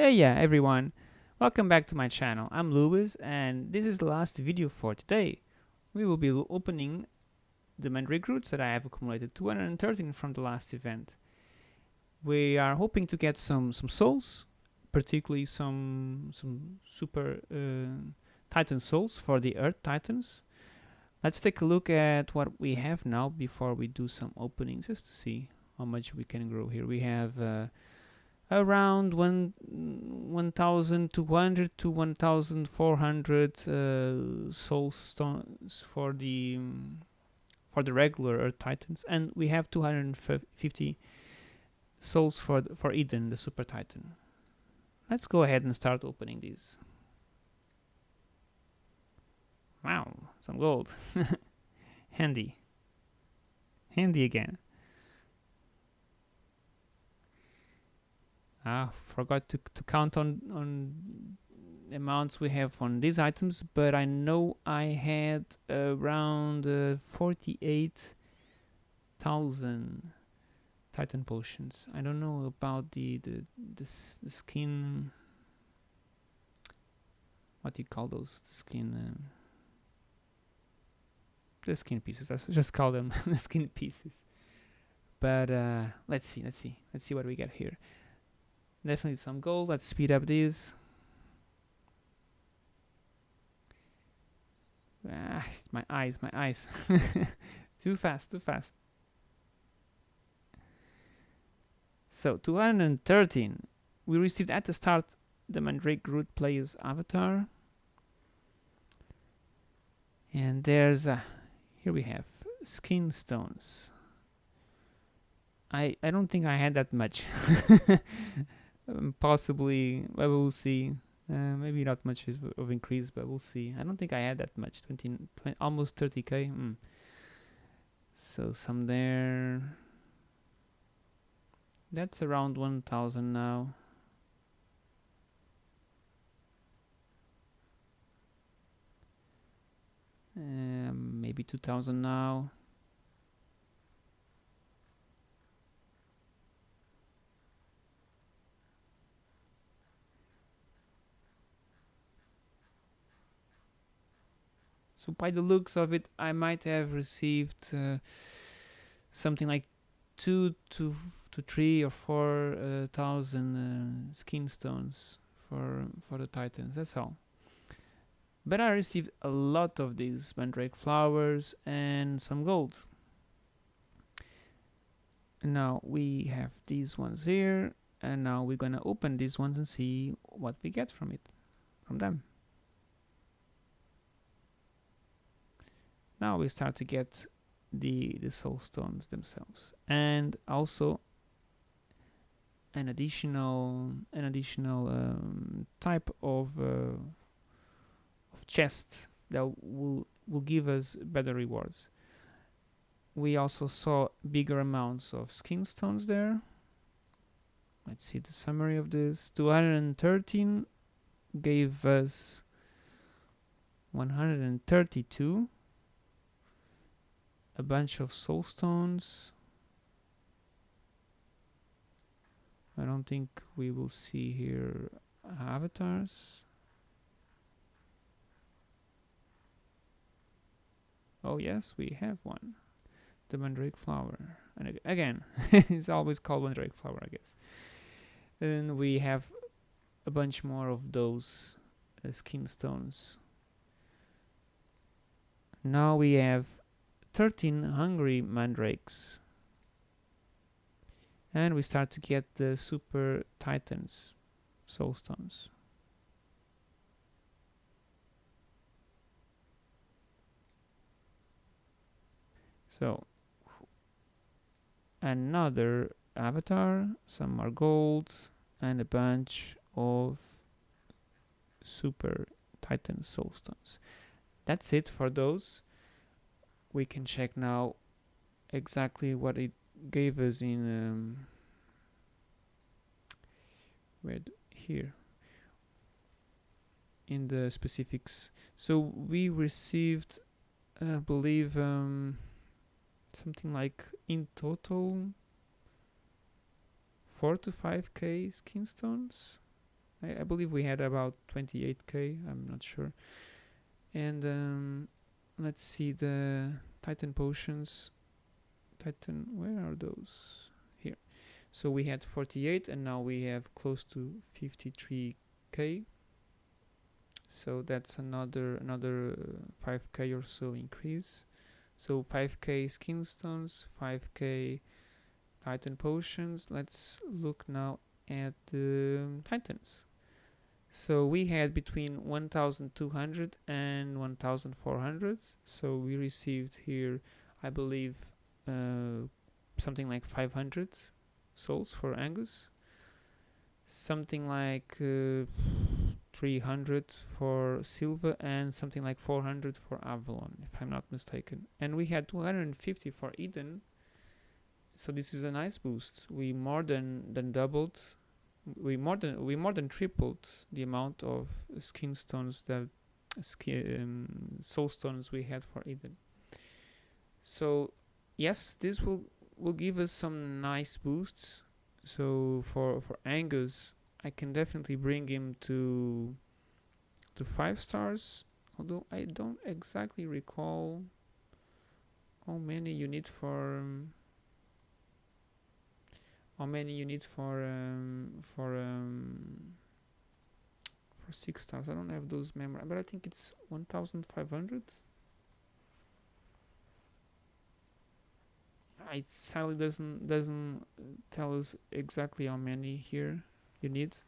Hey yeah everyone, welcome back to my channel. I'm Lewis and this is the last video for today. We will be opening the Mandrake Roots that I have accumulated 213 from the last event. We are hoping to get some some souls, particularly some some super uh, Titan souls for the Earth Titans. Let's take a look at what we have now before we do some openings just to see how much we can grow here. We have uh, around one 1200 to 1400 uh, soul stones for the um, for the regular earth titans. And we have 250 souls for for eden the super titan. Let's go ahead and start opening these. Wow some gold. Handy. Handy again Ah, forgot to, to count on, on amounts we have on these items, but I know I had around uh, 48,000 Titan potions. I don't know about the, the, the, the skin... What do you call those? The skin... Um, the skin pieces. Let's just call them the skin pieces. But uh, let's see, let's see, let's see what we get here. Definitely some gold. Let's speed up these. Ah, my eyes, my eyes. too fast, too fast. So, 213. We received at the start the Mandrake Root player's avatar. And there's, uh, here we have skin stones. I, I don't think I had that much. um, possibly well, see. Uh, maybe not much of increase but we'll see. I don't think I had that much. 20, 20 almost 30k mm. so some there. That's around 1000 now. Um, maybe 2000 now So by the looks of it, I might have received uh, something like two to to three or four uh, thousand uh, skin stones for for the titans. That's all. But I received a lot of these mandrake flowers and some gold. Now we have these ones here, and now we're gonna open these ones and see what we get from it, from them. Now we start to get the the soul stones themselves. And also an additional an additional um, type of uh, of chest that will will give us better rewards. We also saw bigger amounts of skin stones there. Let's see the summary of this. 213 gave us 132 a bunch of soul stones. I don't think we will see here avatars. Oh yes, we have one. The mandrake flower. And again, it's always called mandrake flower, I guess. And we have a bunch more of those uh, skin stones. Now we have 13 hungry mandrakes. And we start to get the super titans soul stones. So another avatar some more gold and a bunch of super titan soul stones. That's it for those we can check now exactly what it gave us in um, here in the specifics. So we received I believe um, something like in total 4 to 5k skin stones I, I believe we had about 28k I'm not sure. And um, let's see the Titan potions. Titan where are those? Here. So we had 48 and now we have close to 53k so that's another another uh, 5k or so increase. So 5k skin stones 5k titan potions. Let's look now at the titans so we had between 1200 and 1400 so we received here i believe uh, something like 500 souls for angus something like uh, 300 for Sylva and something like 400 for Avalon, if I'm not mistaken. And we had 250 for Eden. So this is a nice boost. We more than than doubled. We more than we more than tripled the amount of skin stones that skin, um, soul stones we had for Eden. So yes, this will will give us some nice boosts. So for for Angus, I can definitely bring him to to five stars although I don't exactly recall how many you need for um, how many you need for um, for um, for six stars? I don't have those memory but I think it's 1500 it sadly doesn't doesn't tell us exactly how many here you need.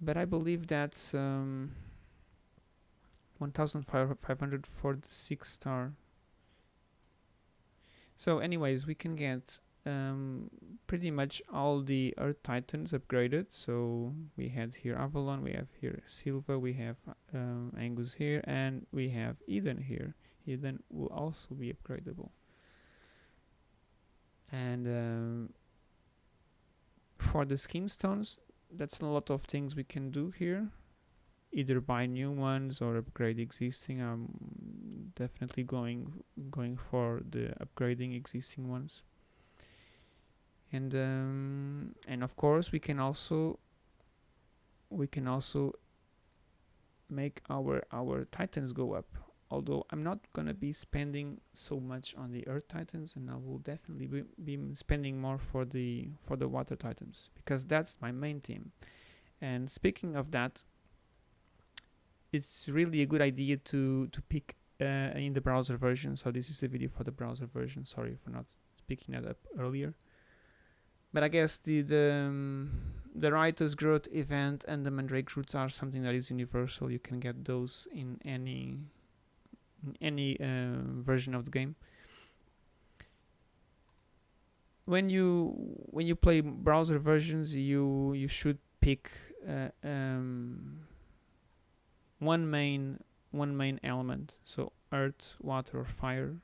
But I believe that's um, 1500 for the 6 star. So anyways we can get um, pretty much all the Earth Titans upgraded. So we had here Avalon, we have here Sylva, we have um, Angus here and we have Eden here. Eden will also be upgradable. And um, for the skin stones that's a lot of things we can do here. Either buy new ones or upgrade existing. I'm definitely going going for the upgrading existing ones and um, and of course we can also we can also make our our titans go up. Although I'm not gonna be spending so much on the earth titans and I will definitely be, be spending more for the for the water titans because that's my main team. And speaking of that it's really a good idea to to pick uh, in the browser version. So this is a video for the browser version. Sorry for not speaking that up earlier but I guess the the, um, the Growth event and the Mandrake roots are something that is universal. You can get those in any any uh, version of the game. When you when you play browser versions you you should pick uh, um, one main one main element. So earth water or fire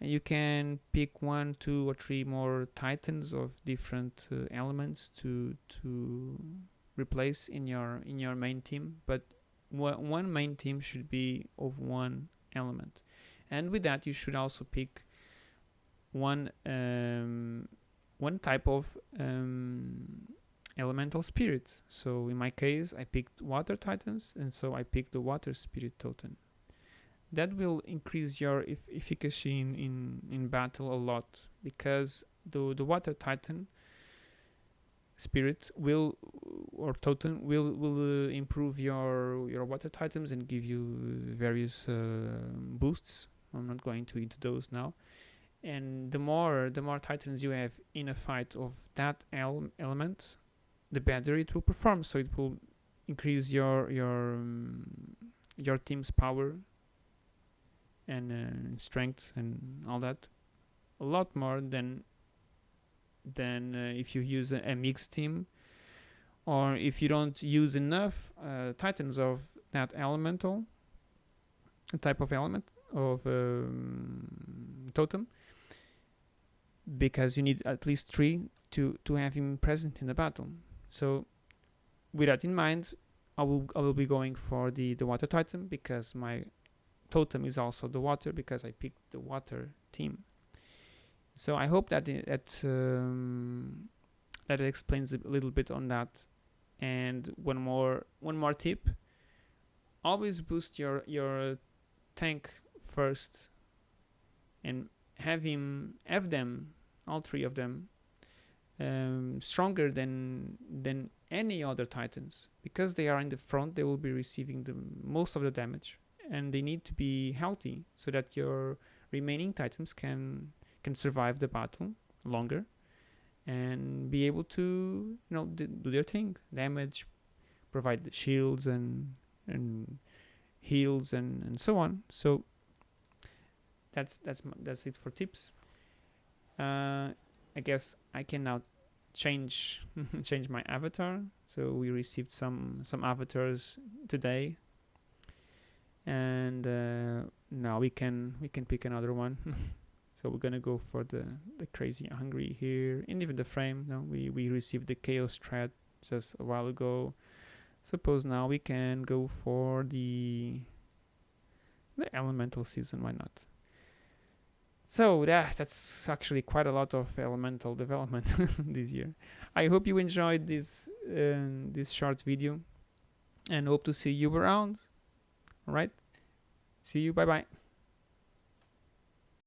and you can pick one two or three more titans of different uh, elements to to replace in your in your main team. But one main team should be of one element. And with that you should also pick one um, one type of um, elemental spirit. So in my case I picked water titans and so I picked the water spirit totem that will increase your ef efficacy in, in, in battle a lot because the, the water titan spirit will or totem will will uh, improve your your water titans and give you various uh, boosts. I'm not going to into those now. And the more the more titans you have in a fight of that ele element the better it will perform. So it will increase your your um, your team's power and uh, strength and all that a lot more than than uh, if you use a, a, mixed team or if you don't use enough uh, titans of that elemental type of element of um, totem because you need at least three to to have him present in the battle. So with that in mind I will I will be going for the the water titan because my totem is also the water because I picked the water team. So I hope that that um, that explains a little bit on that. And one more one more tip. Always boost your your tank first and have him have them all three of them um, stronger than than any other titans. Because they are in the front they will be receiving the most of the damage and they need to be healthy so that your remaining titans can can survive the battle longer and be able to you know do their thing. Damage provide the shields and and heals and and so on. So that's that's that's it for tips. Uh, I guess I can now change change my avatar. So we received some some avatars today and uh, now we can we can pick another one so we're gonna go for the the crazy hungry here and even the frame no we we received the chaos thread just a while ago suppose now we can go for the the elemental season why not so yeah, that's actually quite a lot of elemental development this year. I hope you enjoyed this uh, this short video and hope to see you around. All right, see you. Bye bye.